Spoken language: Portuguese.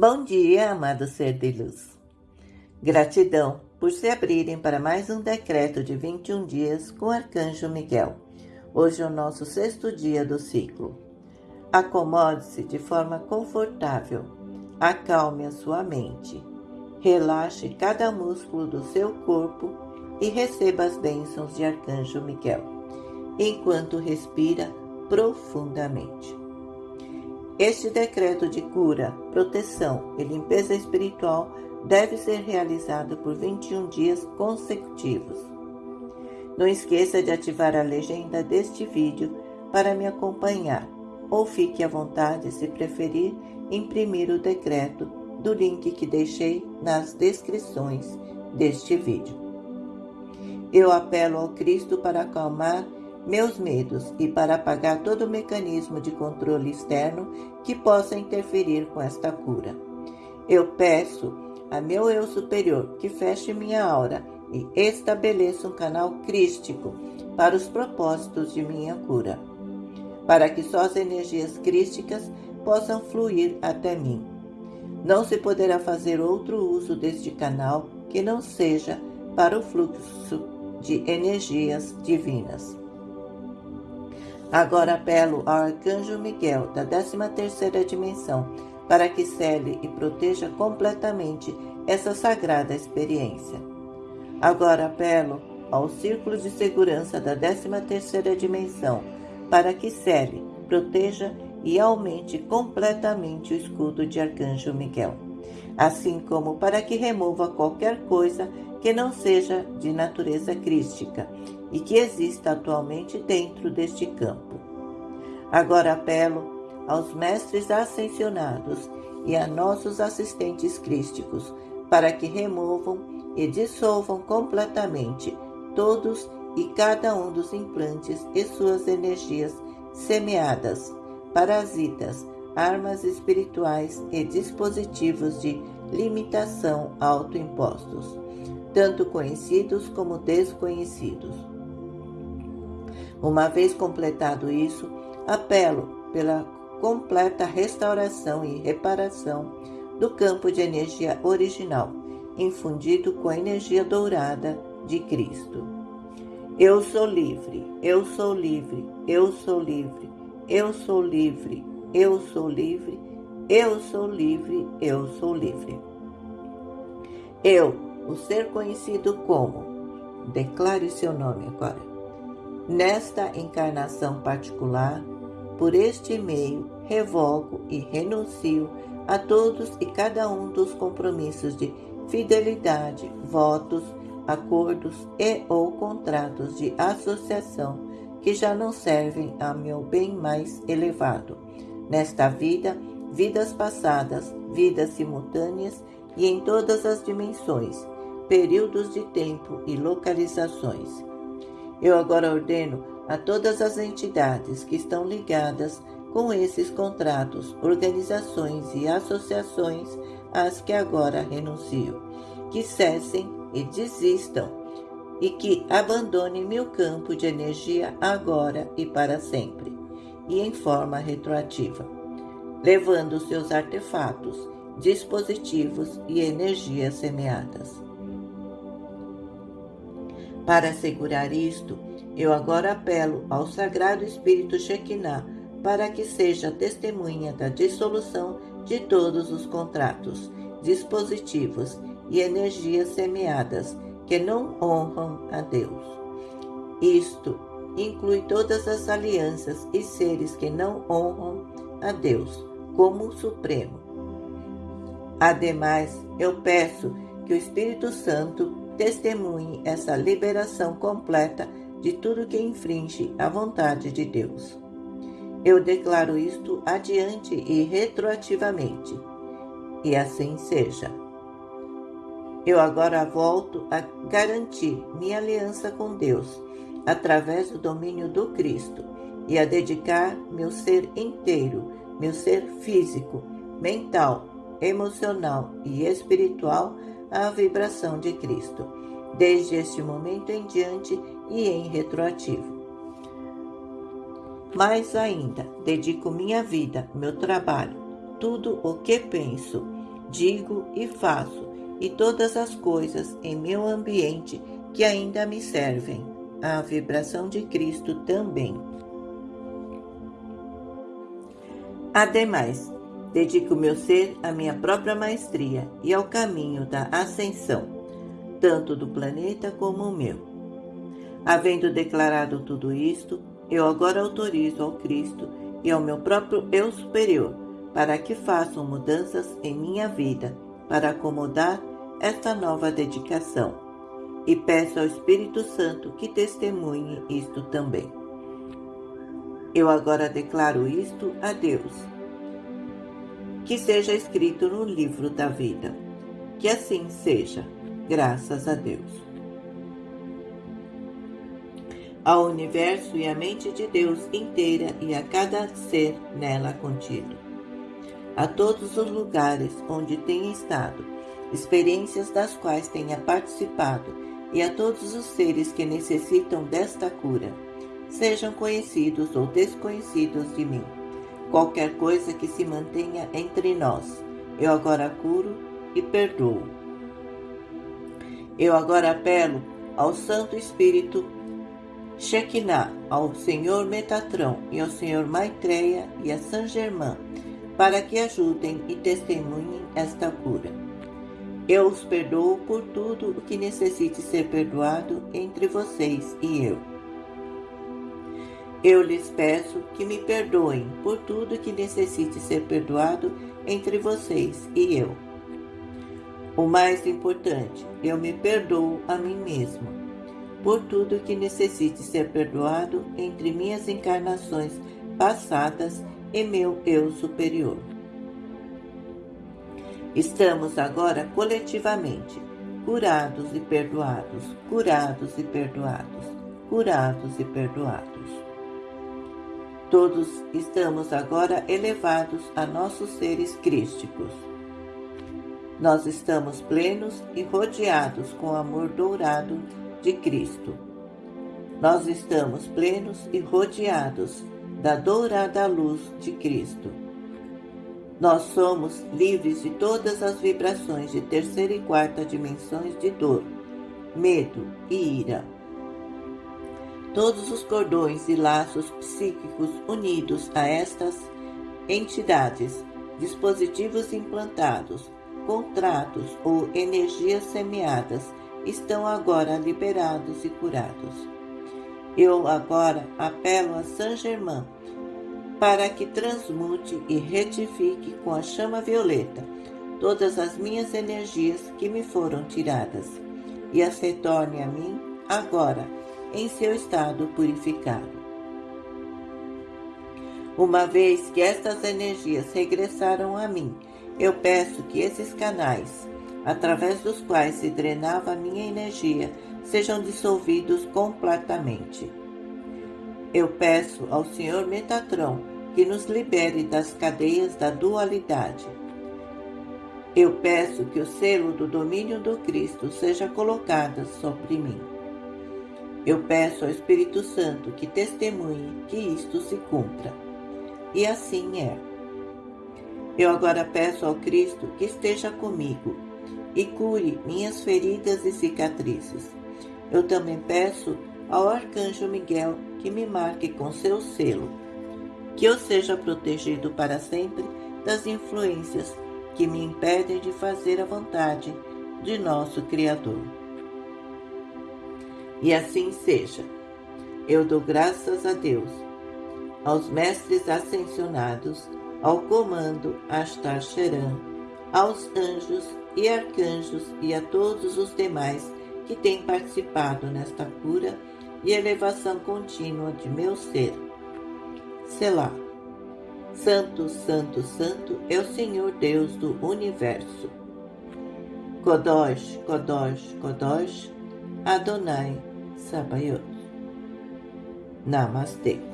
Bom dia, amado ser de luz. Gratidão por se abrirem para mais um decreto de 21 dias com o Arcanjo Miguel. Hoje é o nosso sexto dia do ciclo. Acomode-se de forma confortável, acalme a sua mente, relaxe cada músculo do seu corpo e receba as bênçãos de Arcanjo Miguel, enquanto respira profundamente. Este decreto de cura, proteção e limpeza espiritual deve ser realizado por 21 dias consecutivos. Não esqueça de ativar a legenda deste vídeo para me acompanhar ou fique à vontade, se preferir, imprimir o decreto do link que deixei nas descrições deste vídeo. Eu apelo ao Cristo para acalmar meus medos e para apagar todo mecanismo de controle externo que possa interferir com esta cura. Eu peço a meu eu superior que feche minha aura e estabeleça um canal crístico para os propósitos de minha cura, para que só as energias crísticas possam fluir até mim. Não se poderá fazer outro uso deste canal que não seja para o fluxo de energias divinas. Agora apelo ao Arcanjo Miguel da 13ª dimensão para que cele e proteja completamente essa sagrada experiência. Agora apelo ao Círculo de Segurança da 13ª dimensão para que cele, proteja e aumente completamente o escudo de Arcanjo Miguel, assim como para que remova qualquer coisa que não seja de natureza crística e que exista atualmente dentro deste campo. Agora apelo aos mestres ascensionados e a nossos assistentes crísticos para que removam e dissolvam completamente todos e cada um dos implantes e suas energias semeadas, parasitas, armas espirituais e dispositivos de limitação autoimpostos, tanto conhecidos como desconhecidos. Uma vez completado isso, apelo pela completa restauração e reparação do campo de energia original, infundido com a energia dourada de Cristo. Eu sou livre, eu sou livre, eu sou livre, eu sou livre, eu sou livre, eu sou livre, eu sou livre. Eu, o ser conhecido como, declare seu nome agora Nesta encarnação particular, por este meio, revogo e renuncio a todos e cada um dos compromissos de fidelidade, votos, acordos e ou contratos de associação que já não servem a meu bem mais elevado. Nesta vida, vidas passadas, vidas simultâneas e em todas as dimensões, períodos de tempo e localizações eu agora ordeno a todas as entidades que estão ligadas com esses contratos, organizações e associações às que agora renuncio, que cessem e desistam e que abandonem meu campo de energia agora e para sempre, e em forma retroativa, levando seus artefatos, dispositivos e energias semeadas. Para assegurar isto, eu agora apelo ao Sagrado Espírito Shekinah para que seja testemunha da dissolução de todos os contratos, dispositivos e energias semeadas que não honram a Deus. Isto inclui todas as alianças e seres que não honram a Deus como o Supremo. Ademais, eu peço que o Espírito Santo testemunhe essa liberação completa de tudo que infringe a vontade de Deus. Eu declaro isto adiante e retroativamente, e assim seja. Eu agora volto a garantir minha aliança com Deus através do domínio do Cristo e a dedicar meu ser inteiro, meu ser físico, mental, emocional e espiritual à vibração de Cristo, desde este momento em diante e em retroativo. Mais ainda, dedico minha vida, meu trabalho, tudo o que penso, digo e faço, e todas as coisas em meu ambiente que ainda me servem. A vibração de Cristo também. Ademais, dedico meu ser à minha própria maestria e ao caminho da ascensão, tanto do planeta como o meu. Havendo declarado tudo isto, eu agora autorizo ao Cristo e ao meu próprio eu superior para que façam mudanças em minha vida para acomodar esta nova dedicação. E peço ao Espírito Santo que testemunhe isto também. Eu agora declaro isto a Deus. Que seja escrito no livro da vida. Que assim seja, graças a Deus. Ao universo e à mente de Deus inteira e a cada ser nela contido. A todos os lugares onde tenha estado, experiências das quais tenha participado, e a todos os seres que necessitam desta cura sejam conhecidos ou desconhecidos de mim. Qualquer coisa que se mantenha entre nós, eu agora curo e perdoo. Eu agora apelo ao Santo Espírito Shekinah, ao Senhor Metatrão e ao Senhor Maitreya e a San Germain, para que ajudem e testemunhem esta cura. Eu os perdoo por tudo o que necessite ser perdoado entre vocês e eu. Eu lhes peço que me perdoem por tudo que necessite ser perdoado entre vocês e eu. O mais importante, eu me perdoo a mim mesmo por tudo que necessite ser perdoado entre minhas encarnações passadas e meu eu superior. Estamos agora coletivamente curados e perdoados, curados e perdoados, curados e perdoados. Todos estamos agora elevados a nossos seres crísticos. Nós estamos plenos e rodeados com o amor dourado de Cristo. Nós estamos plenos e rodeados da dourada luz de Cristo. Nós somos livres de todas as vibrações de terceira e quarta dimensões de dor, medo e ira todos os cordões e laços psíquicos unidos a estas entidades, dispositivos implantados, contratos ou energias semeadas estão agora liberados e curados. Eu agora apelo a Saint Germain para que transmute e retifique com a chama violeta todas as minhas energias que me foram tiradas e as retorne a mim agora em seu estado purificado. Uma vez que estas energias regressaram a mim, eu peço que esses canais, através dos quais se drenava minha energia, sejam dissolvidos completamente. Eu peço ao Senhor Metatron que nos libere das cadeias da dualidade. Eu peço que o selo do domínio do Cristo seja colocado sobre mim. Eu peço ao Espírito Santo que testemunhe que isto se cumpra. E assim é. Eu agora peço ao Cristo que esteja comigo e cure minhas feridas e cicatrizes. Eu também peço ao Arcanjo Miguel que me marque com seu selo, que eu seja protegido para sempre das influências que me impedem de fazer a vontade de nosso Criador. E assim seja. Eu dou graças a Deus, aos mestres ascensionados, ao comando Astar Sheran, aos anjos e arcanjos e a todos os demais que têm participado nesta cura e elevação contínua de meu ser. Selá. Santo, Santo, Santo é o Senhor Deus do Universo. Kodosh, Kodosh, Kodosh, Adonai さばよナマステ。